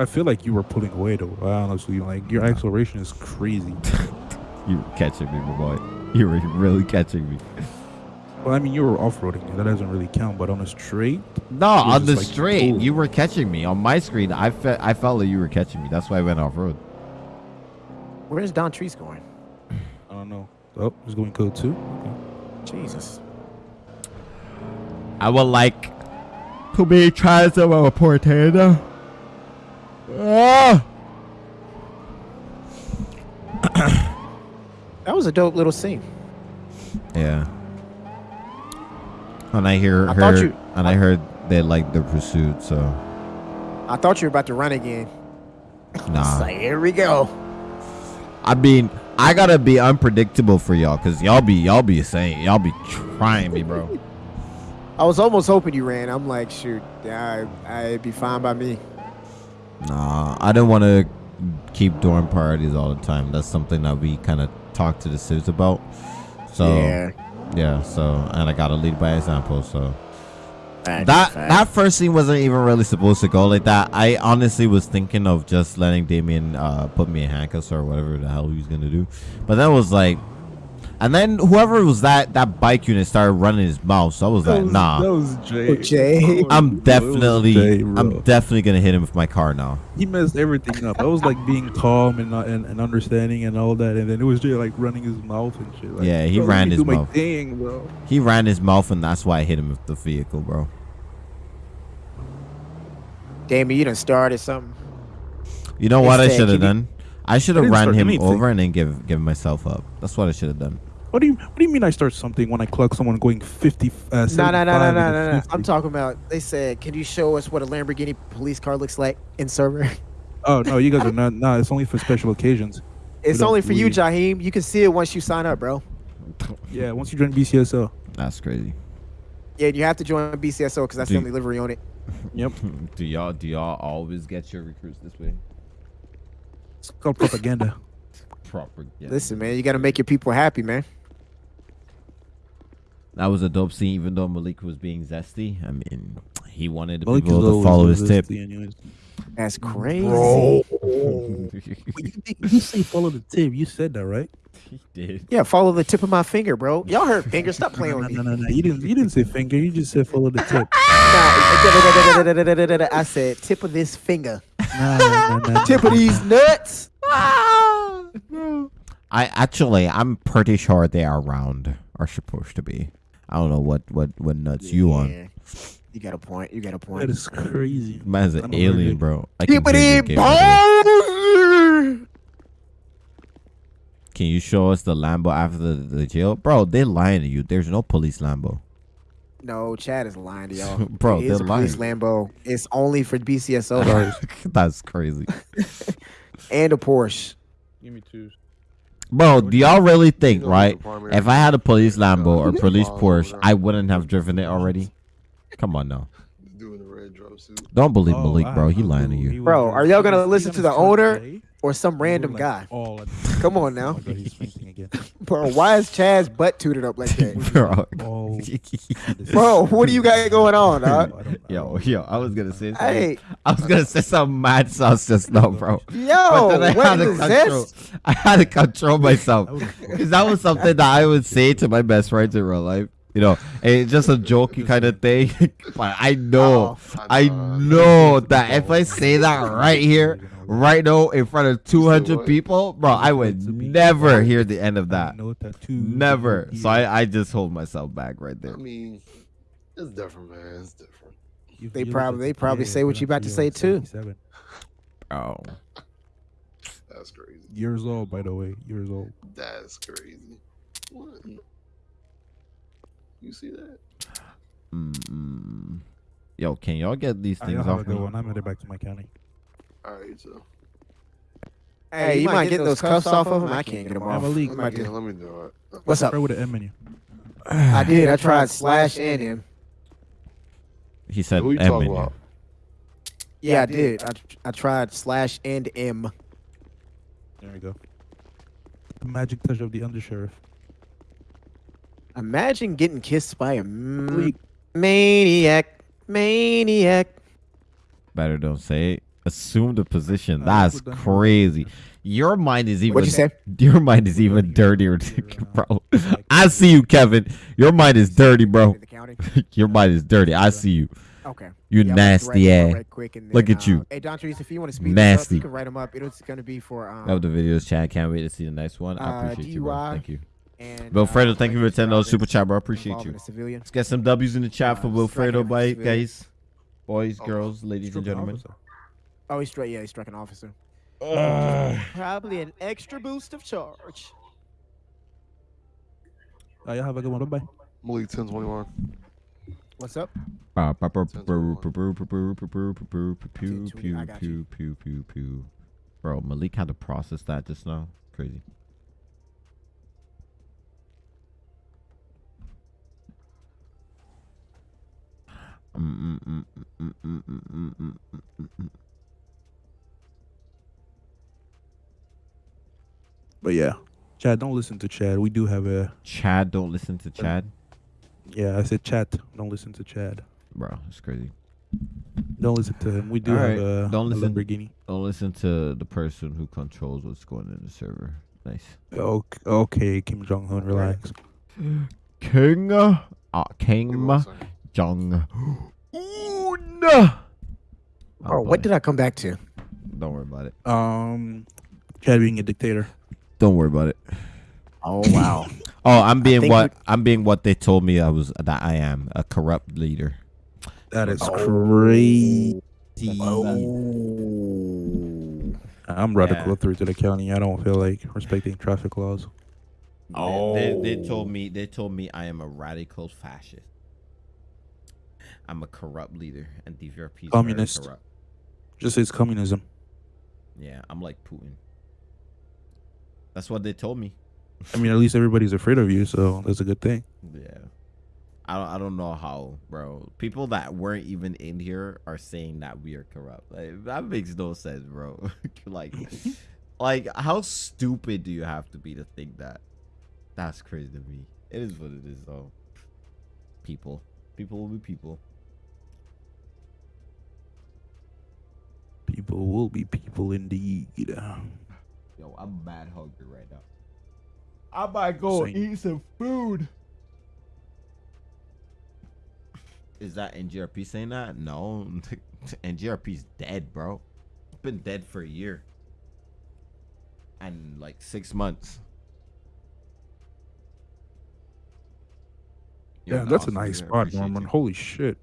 I feel like you were pulling away though. Honestly, like your acceleration is crazy. <laughs> You were catching me, my boy. You were really catching me. well, I mean, you were off-roading. That doesn't really count. But on a straight, No, on the just like straight, cool. you were catching me. On my screen, I felt, I felt like you were catching me. That's why I went off road. Where's Don Trees going? I don't know. Oh, he's going code two. Okay. Jesus. I would like to be transported. Ah! <clears throat> That was a dope little scene. Yeah. And I hear, I heard, you- and I heard they like the pursuit. So I thought you were about to run again. <laughs> nah. Here we go. I mean, I gotta be unpredictable for y'all, cause y'all be y'all be saying y'all be trying me, bro. <laughs> I was almost hoping you ran. I'm like, shoot, I, I'd be fine by me. Nah, I didn't want to keep doing parties all the time. That's something that we kind of talked to the Civs about. So Yeah. yeah, so and I gotta lead by example. So Fact, that that first scene wasn't even really supposed to go like that. I honestly was thinking of just letting Damien uh, put me in handcuffs or whatever the hell he was gonna do, but that was like, and then whoever was that that bike unit started running his mouth. So I was like, nah. That was Jay. Jay. I'm definitely, Jay, I'm definitely gonna hit him with my car now. He messed everything up. I was like being calm and, uh, and and understanding and all that, and then it was Jay like running his mouth and shit. Like, Yeah, he bro, ran his mouth. thing, bro. He ran his mouth, and that's why I hit him with the vehicle, bro. Damn you done started something. You know They what I should have done? I should have didn't ran him anything. over and then give give myself up. That's what I should have done. What do you What do you mean? I start something when I clock someone going 50? Uh, No, no, no, no, no, no, no. I'm talking about. They said, "Can you show us what a Lamborghini police car looks like in server?" <laughs> Oh no, you guys are not. No, it's only for special occasions. <laughs> It's only for you, we- Jaheim. You can see it once you sign up, bro. Yeah, once you join BCSO. That's crazy. Yeah, you have to join BCSO because that's Do- the only livery on it. <laughs> Yep. do y'all do y'all always get your recruits this way? It's called propaganda. Proper. Yeah. Listen, man, you got to make your people happy, man. That was a dope scene, even though Malik was being zesty. I mean, he wanted the Malik is people to follow his tip. anyways. That's crazy. Bro. <laughs> you say follow the tip. You said that, right? he did. Yeah, follow the tip of my finger, bro. <laughs> Y'all heard finger. Stop playing No, with no, me. no, no. You didn't. You didn't say finger. You just said follow the tip. <laughs> Nah, I said tip of this finger. Nah, nah, nah, nah. Tip of these nuts. I actually, I'm pretty sure they are round. Are supposed to be. I don't know what what what nuts you on. Yeah. You got a point. You got a point. is crazy. Man's an alien, bro. I can, Tip of hear your these game over there. balls. can you show us the Lambo after the, the jail, bro? They're lying to you. There's no police Lambo. No, Chad is lying to y'all. <laughs> Bro, it is they're a police. Lambo. It's only for BCSO <laughs> That's crazy, <laughs> and a Porsche. Give me two. Bro, do y'all really think, right? If I had a police Lambo or police Porsche, I wouldn't have driven it already. Come on now. Don't believe Malik, bro. He lying to you. Bro, are y'all gonna listen to the owner? Or some random like, guy? all- <laughs> Come on now. Oh God, he's again. <laughs> Bro, why is Chad's butt tooted up like that? <laughs> bro. Oh, Bro, what do you got going on, dog? I don't Yo, know. yo, I was gonna say something. Hey, I was gonna say some mad sauce just now, bro. yo, But then I had, to control, this? I had to control myself because that was something that I would say to my best friends in real life. You know, it's just a jokey kind of thing. but I know, oh, I know that if I say that right here, right now, in front of 200 people, bro, I would never hear the end of that. Never. So I, I just hold myself back right there. I mean, it's different, man. It's different. They probably- they probably say what but you about to say, too. 77. Oh, That's crazy. Years old, by the way. Years old. That's crazy. What? You see that? mm, yo, can y'all get these I things don't have a off good me? one. I'm headed back to my county. All right, so. Hey, you might get those cuffs off of him. I can't get them I'm off. a leak. I'm about Yeah, let me do it. What's up? With the M menu. I did. I tried slash and him. He said Who you M talking in here. about? Yeah, I did. I, I tried slash and M. There we go. The magic touch of the undersheriff. Imagine getting kissed by a maniac. Maniac. Better don't say it. Assume a position. Uh, That's crazy. Your mind is even. What'd you say? Your mind is even dirtier, <laughs> bro. <laughs> I see you, Kevin. Your mind is dirty, bro. <laughs> Your mind is dirty. I see you. Okay. You Yeah, nasty write them ass. right quick and Look then, at you. uh, Hey, Don Trees, if you want to speed this up, Nasty. you can write them up. It's going to be for um, Love the videos, chat. Can't wait to see the next one. I Uh, appreciate you, bro. Thank you. and, Wilfredo, uh, thank you for reckless attending those super chat, bro. I appreciate you. a civilian. Let's get some W's in the chat for Uh, striking Wilfredo, a bye, civilian. guys. Boys, girls, ladies, and gentlemen. Oh, he's straight. Yeah, he struck an officer. Probably an extra boost of charge. Uh, y'all have a good one. Bye bye. Malik 1021. What's up? Uh, pa- pa- Sounds pew- good. pew- pew- pew- pew- pew- pew- pew- pew- Two- two, pew- I got pew- pew- pew- pew. Bro, Malik had to process that just now. Crazy. Mm, But yeah, Chad, don't listen to Chad. We do have a. Chad, don't listen to Chad. Yeah, I said chat. Don't listen to Chad. Bro, it's crazy. Don't listen to him. We do Alright, have a, don't a listen. Lamborghini. Don't listen to the person who controls what's going in the server. Nice. Okay, okay Kim Jong Un, relax. <gasps> King, uh, King Give me one second. Jong <gasps> Un. Oh, what did I come back to? Don't worry about it. Um, Chad being a dictator. Don't worry about it. Oh wow. <laughs> Oh, I'm being think what I'm being what they told me I was that I am a corrupt leader. That is Oh. crazy. oh. I'm radical Yeah. through to the county. I don't feel like respecting traffic laws. They, they, they Oh. told me they told me I am a radical fascist. I'm a corrupt leader, and the VRP is Communist. Very corrupt. Just say it's communism. Yeah, I'm like Putin. That's what they told me. I mean, at least everybody's afraid of you, so that's a good thing. Yeah. I don't, I don't know how, bro. People that weren't even in here are saying that we are corrupt. Like, that makes no sense, bro. <laughs> like, <laughs> like how stupid do you have to be to think that? That's crazy to me. It is what it is, though. People, people will be people. People will be people indeed. Yo, I'm mad hungry right now. I might go Same. eat some food. Is that NGRP saying that? No, <laughs> NGRP's dead, bro. Been dead for a year and like six months. Yeah, that's a nice spot, appreciate Norman. Holy shit.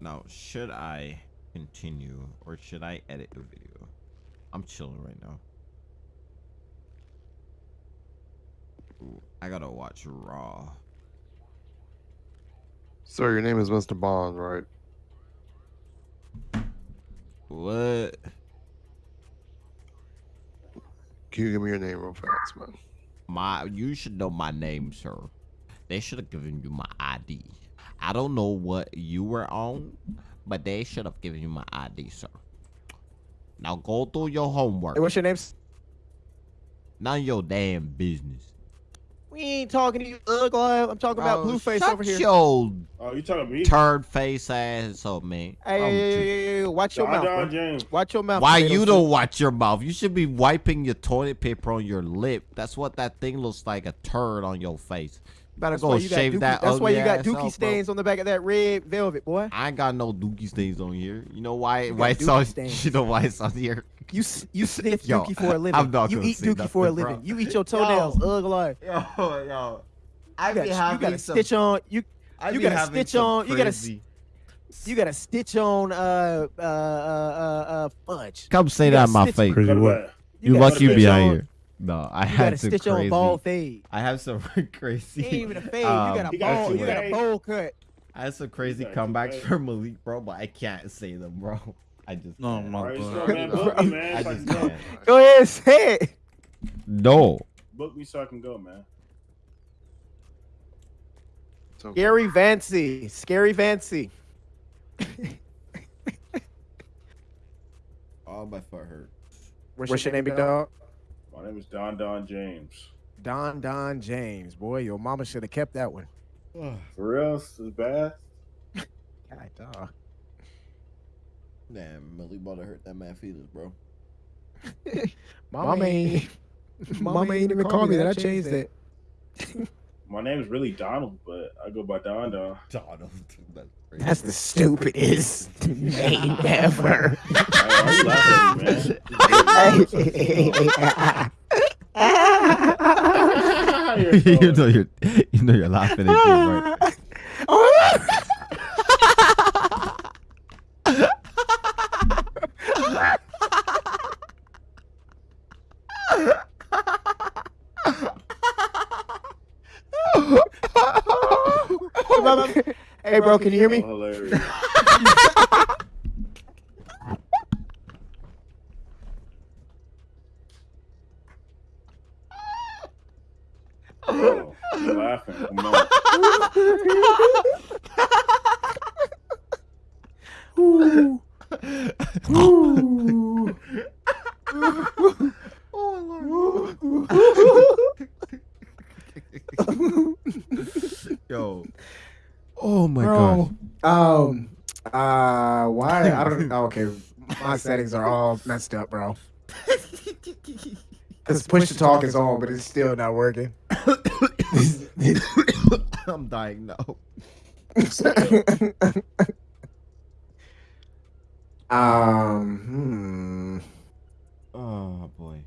Now, should I continue or should I edit the video? I'm chilling right now. Ooh, I gotta watch Raw. Sir, your name is Mr. Bond, right? What? Can you give me your name real fast, man? My, you should know my name, sir. They should have given you my ID. I don't know what you were on, but they should have given you my ID, sir. Now go do your homework. Hey, what's your name? s- None of your damn business. We ain't talking to you, ugly. I'm talking about Bro, Blueface over here. Your Oh, you talking to me? turd face ass up, man. Hey, hey, hey, gee. hey, hey, hey, watch your Don mouth. Don. James. Watch your mouth. Why you don't watch your mouth? You should be wiping your toilet paper on your lip. That's what that thing looks like a turd on your face. You better That's go why you got shave dookie- that. That's why you got ass dookie out, bro. stains on the back of that red velvet, boy. I ain't got no dookie stains on here. You know why? You Why it's on? stains. You know why it's on here? You s- you sniff Yo, dookie for a <laughs> living. I'm not you gonna eat say dookie for a nothing, bro. living. You eat your <laughs> toenails, ugly. Yo, yo. I You got, be you got a stitch on. You I you got a stitch on. You got a s- crazy- you got a stitch on. Uh uh uh uh, uh fudge. Come say that in my face. Crazy what? You lucky you stitch behind here. No, I You got had a some stitch crazy. on ball fade. I have some <laughs> crazy. Ain't even a fade. um, you got a He got ball. two You got a ways. bowl cut. I had some crazy got comebacks ways. for Malik, bro, but I can't say them, bro. <laughs> I just No, can't. no, Alright, but- so, man, book me, man. I just can go. can't. Go ahead, say it. No. Book me so I can go, man. So, Gary Vancy. Scary Vancy. Oh, my foot hurt. What's, your name, big dog? My name is Don Don James. Don Don James. Boy, your mama should have kept that one. <sighs> For real, this is bad. <laughs> God, dog. Damn, Malik about to hurt that man feelings, bro. <laughs> Mama ain't. Mama ain't <laughs> even call me that. I changed it. My name is really Donald, but I go by Don Don. Donald. <laughs> That's. That's the stupidest name <laughs> ever. You laughing at me, man? You're you so- <laughs> know you're, you know you're laughing at me, right? Oh, hey, bro, can you hear me? Hilarious. Bro, you laughing. Come on. Yo. Oh my Bro, um, uh, why? I don't. oh, okay, my settings are all messed up, bro. <laughs> Cause push to talk is on, but it's still not working. <coughs> I'm dying now. <laughs> um, Oh boy.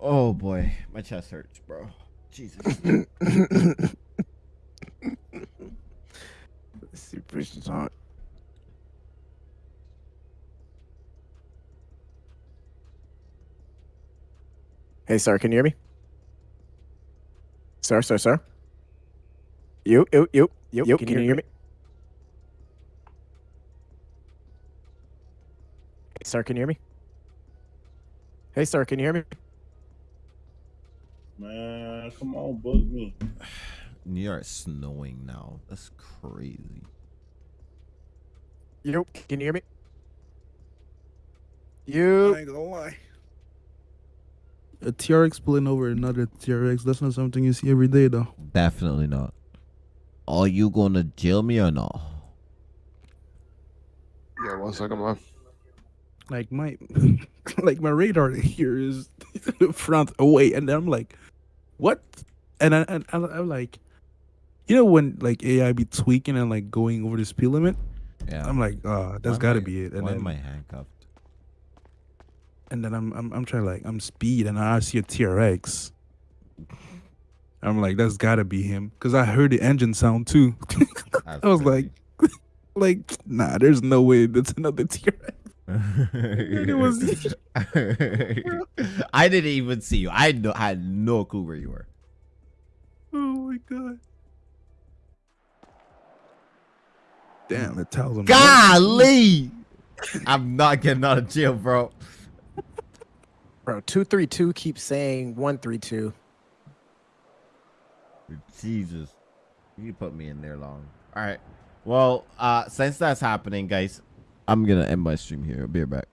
Oh boy, my chest hurts, bro. Jesus. hmm. <coughs> Let's see, push to talk. Hey, sir, can you hear me? Sir, sir, sir. You, you, you, you, you can, you hear me? Hey, sir, can you hear me? Hey, sir, can you hear me? Man, come on, bug me. <sighs> New York's snowing now. That's crazy. You, can you hear me? You. I ain't gonna lie. A TRX pulling over another TRX. That's not something you see every day, though. Definitely not. Are you gonna jail me or not? Yeah, one second, man. Like my, <laughs> like my radar here is <laughs> front away, and then I'm like, what? And I, and I, I'm like, you know when like AI be tweaking and like going over the speed limit? Yeah. I'm like, uh, Why that's am got to be it. And why then am I handcuffed? And then I'm I'm I'm trying like I'm speed and I see a TRX. I'm like, that's gotta be him. Cause I heard the engine sound too. <laughs> I was like <laughs> like, nah, there's no way that's another TRX. it was <laughs> I didn't even see you. I no, I had no clue where you were. Oh my god. Damn, it tells him. Golly! I'm not getting out of jail, bro. Bro, 232 keeps saying 132. Jesus. You put me in there long. All right. Well, uh, since that's happening, guys, I'm going to end my stream here. I'll be right back.